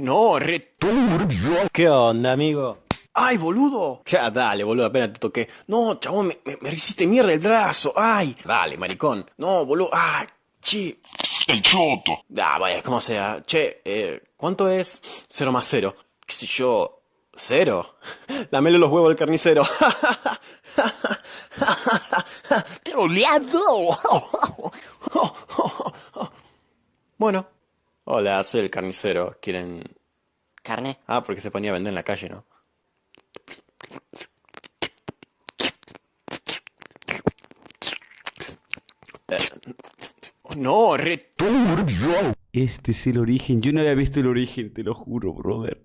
No, returbio. ¿Qué onda, amigo? ¡Ay, boludo! Ya, dale, boludo, apenas te toqué. No, chabón, me, me, me hiciste mierda el brazo. ¡Ay! Dale, maricón. No, boludo. ¡Ay! Che. El choto. Ah, vaya, como sea. Che, eh, ¿cuánto es cero más cero? ¿Qué sé yo? ¿Cero? Lamelo los huevos al carnicero. Troleado. bueno. Hola, soy el carnicero. ¿Quieren...? ¿Carne? Ah, porque se ponía a vender en la calle, ¿no? Eh, No, returbio. Este es el origen. Yo no había visto el origen, te lo juro, brother.